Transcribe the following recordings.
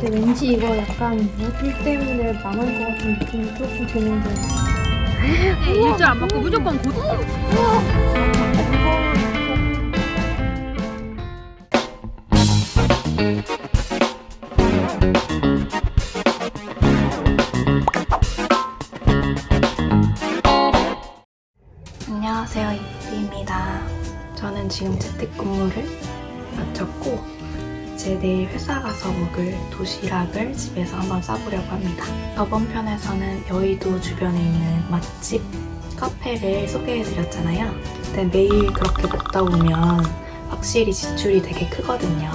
근데 왠지 이거 약간 무술 때문에 망할 것 같은 느낌이 조금 드는데. 네, 일절 안 먹고 무조건 고 안녕하세요 이쁘입니다. 저는 지금 재택근무를 마쳤고 이 제 내일 회사 가서 먹을 도시락을 집에서 한번 싸보려고 합니다. 저번 편에서는 여의도 주변에 있는 맛집 카페를 소개해드렸잖아요. 근데 매일 그렇게 먹다 보면 확실히 지출이 되게 크거든요.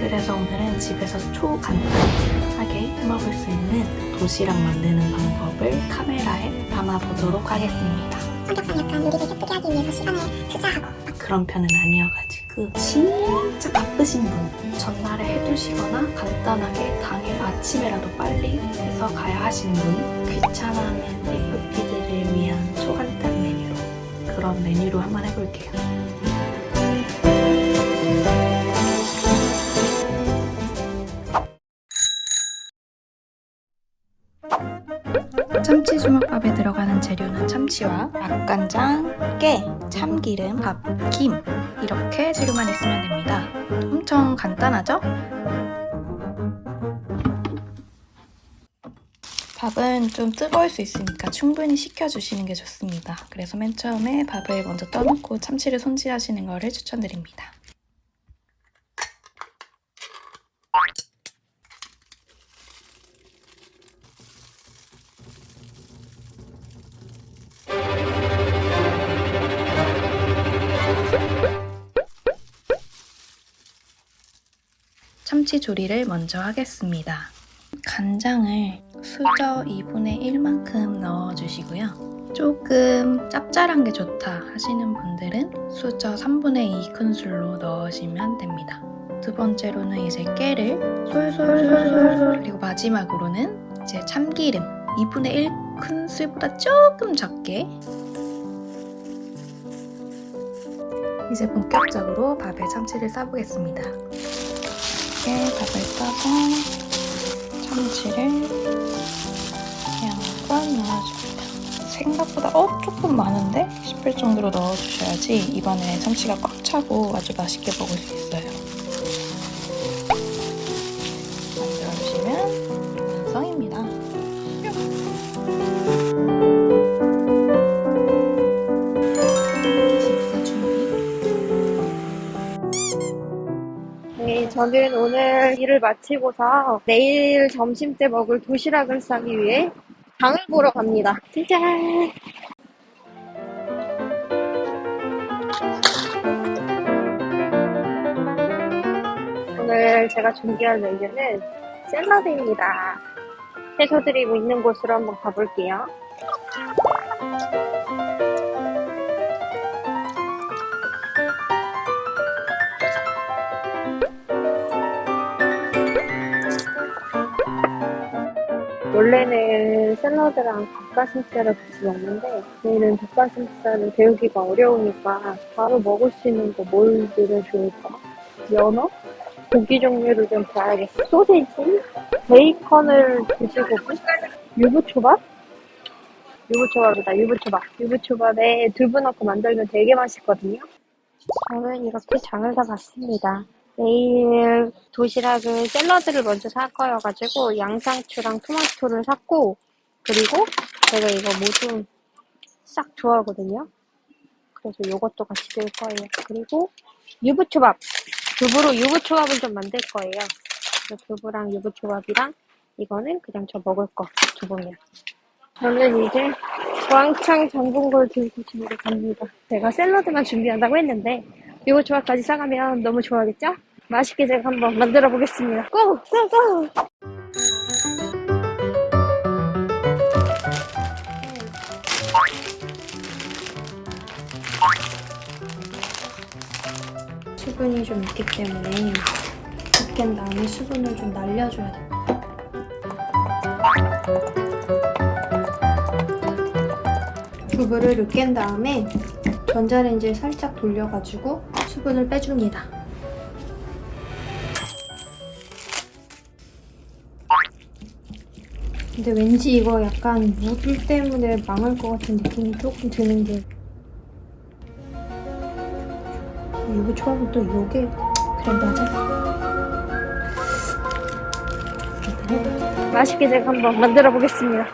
그래서 오늘은 집에서 초간단하게 해먹을 수 있는 도시락 만드는 방법을 카메라에 담아보도록 하겠습니다. 성격상 약간 요리를 예쁘게 하기 위해서 시간을 투자하고. 그런 편은 아니어가지고 진짜 바쁘신 분. 전날에 해두시거나 간단하게 당일 아침에라도 빨리 해서 가야 하시는 분. 귀찮아하는 FP들을 위한 초간단 메뉴로. 그런 메뉴로 한번 해볼게요. 참치 주먹밥에 들어가는 재료는 참치와 맛간장, 깨, 참기름, 밥, 김 이렇게 재료만 있으면 됩니다. 엄청 간단하죠? 밥은 좀 뜨거울 수 있으니까 충분히 식혀주시는 게 좋습니다. 그래서 맨 처음에 밥을 먼저 떠놓고 참치를 손질하시는 것을 추천드립니다. 참치 조리를 먼저 하겠습니다. 간장을 수저 2분의 1만큼 넣어주시고요. 조금 짭짤한 게 좋다 하시는 분들은 수저 3분의 2 큰술로 넣으시면 됩니다. 두 번째로는 이제 깨를 솔솔솔솔 그리고 마지막으로는 이제 참기름 2분의 1 큰술보다 조금 적게 이제 본격적으로 밥에 참치를 싸보겠습니다. 이렇게 밥을 싸서 참치를 양껏 넣어줍니다. 생각보다 어? 조금 많은데? 싶을 정도로 넣어주셔야지 입안에 참치가 꽉 차고 아주 맛있게 먹을 수 있어요. 저는 오늘 일을 마치고서 내일 점심 때 먹을 도시락을 싸기 위해 장을 보러 갑니다. 짜잔! 오늘 제가 준비한 메뉴는 샐러드입니다. 해소드리고 있는 곳으로 한번 가볼게요. 원래는 샐러드랑 닭가슴살을 같이 먹는데 저희는 닭가슴살을 데우기가 어려우니까 바로 먹을 수 있는 거 뭘 들면 좋을까? 연어? 고기 종류를 좀 봐야겠어. 소세지? 베이컨을 드시고 유부초밥? 유부초밥이다, 유부초밥. 유부초밥에 두부 넣고 만들면 되게 맛있거든요. 저는 이렇게 장을 다 봤습니다. 내일 도시락을 샐러드를 먼저 살 거여가지고 양상추랑 토마토를 샀고 그리고 제가 이거 모두 싹 좋아하거든요. 그래서 이것도 같이 넣을 거예요. 그리고 유부초밥! 두부로 유부초밥을 좀 만들 거예요. 그래서 두부랑 유부초밥이랑 이거는 그냥 저 먹을 거 두부면. 저는 이제 왕창 걸 들고 집으로 갑니다. 제가 샐러드만 준비한다고 했는데 유부초밥까지 싸가면 너무 좋아하겠죠? 맛있게 제가 한번 만들어 보겠습니다. 고! 고! 고! 수분이 좀 있기 때문에 으깬 다음에 수분을 좀 날려줘야 돼요. 두부를 으깬 다음에 전자레인지에 살짝 돌려가지고 수분을 어, 빼줍니다. 근데 왠지 이거 약간 물 때문에 망할 것 같은 느낌이 조금 드는 게 초밥은 또 요게 그래 맞아 맛있게 제가 한번 만들어 보겠습니다.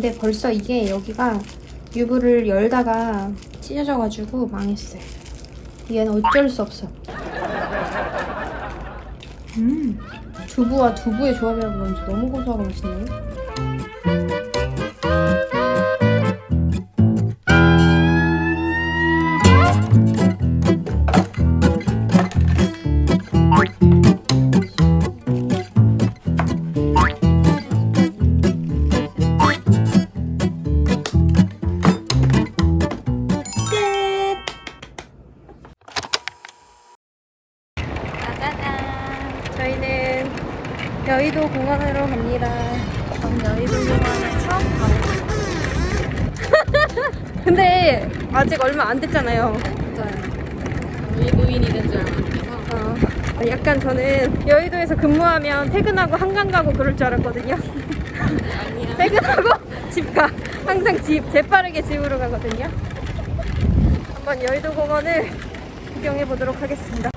근데 벌써 이게 여기가 유부를 열다가 찢어져가지고 망했어요. 얘는 어쩔 수 없어. 음, 두부와 두부의 조합이라 그런지 너무 고소하고 맛있네요. 아직 얼마 안 됐잖아요. 외부인이 된줄 알고. 어, 약간 저는 여의도에서 근무하면 퇴근하고 한강 가고 그럴 줄 알았거든요. 퇴근하고 집 가. 항상 집, 재빠르게 집으로 가거든요. 한번 여의도 공원을 구경해 보도록 하겠습니다.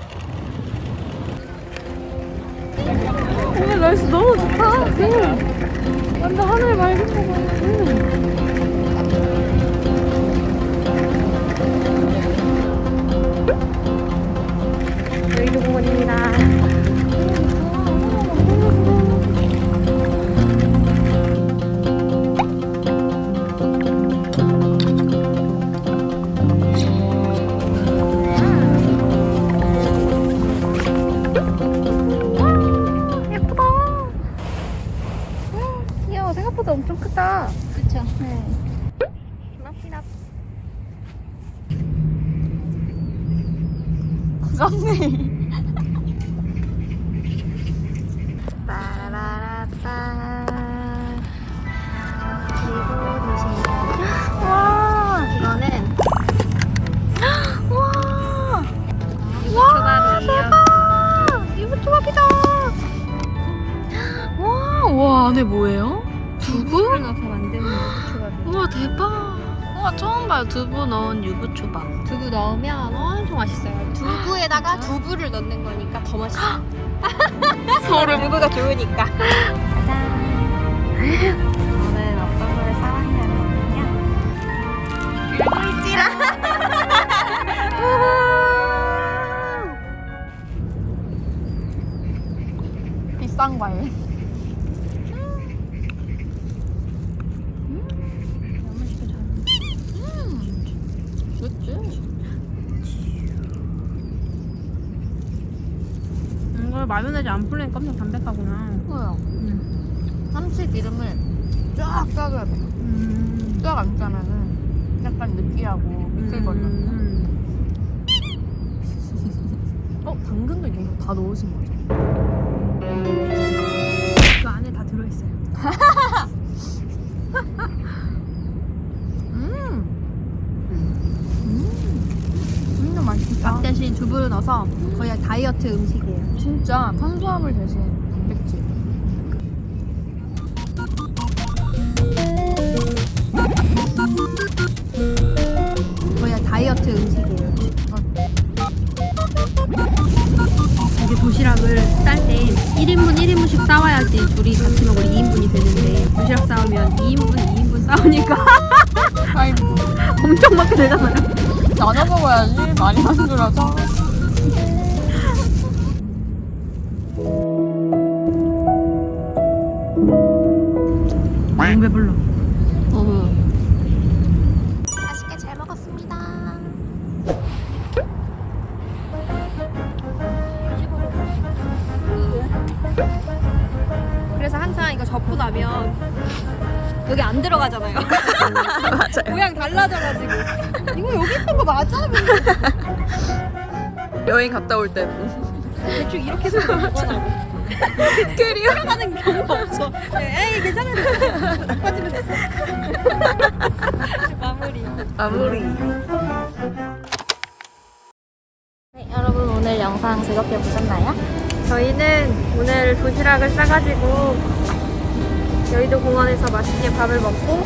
오늘 날씨 너무 좋다. 응. 완전 하늘 맑은 거 봐. 응. 여의도 공원입니다. 와, 이거는 와, 안에 뭐예요? 두부? 우와 대박. 우와 처음 봐요 두부 넣은 유부초밥. 두부 넣으면 엄청 맛있어요. 두부에다가 두부를 넣는 거니까 더 맛있어. 소름. 두부가 좋으니까. 짜잔. 이거 마요네즈 안 풀리니까 엄청 담백하구나. 뭐야? 삼치 기름을 쫙 짜줘야 돼. 음. 쫙안 짜면은 약간 느끼하고 미끌거리거든요. 음. 어? 당근도 이거 다 넣으신 거죠? 그 안에 다 들어있어요. 음! 음! 진짜 대신 두부를 넣어서 거의 다이어트 음식이에요. 진짜 탄수화물 대신 단백질. 거의 다이어트 음식이에요. 이게 도시락을 쌀 때 1인분 1인분씩 싸와야지 둘이 같이 먹을 2인분이 되는데 도시락 싸우면 2인분 2인분 싸우니까. 엄청 먹게 되잖아요. 나눠 먹어야지. 많이 만들어서. 너무 배불러. 맛있게 잘 먹었습니다. 그래서 항상 이거 접고 나면 여기 안 들어가잖아요. 맞아요. 모양 달라져가지고 이거 여기 있던 거 맞아? 여행 갔다 올 때는. 대충 이렇게 해서 먹거나 그리고 들어가는 경우가 없어. 네, 에이 괜찮은데 빠지면 됐어. 마무리. 네, 여러분 오늘 영상 즐겁게 보셨나요? 저희는 오늘 도시락을 싸가지고 여의도 공원에서 맛있게 밥을 먹고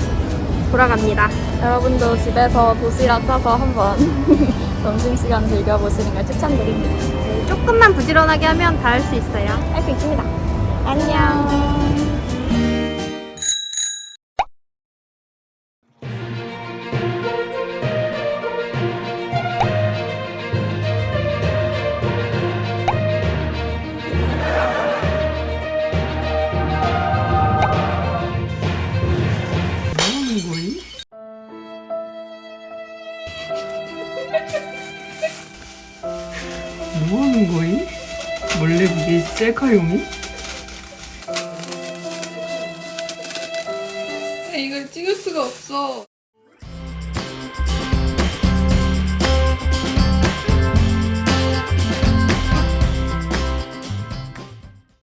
돌아갑니다. 여러분도 집에서 도시락 싸서 한번 점심시간 즐겨보시는 걸 추천드립니다. 네, 조금만 부지런하게 하면 다 할 수 있어요. 할 수 있습니다. 안녕. 뭐 하는 거임? 몰래 보기 셀카용이? 이걸 찍을 수가 없어.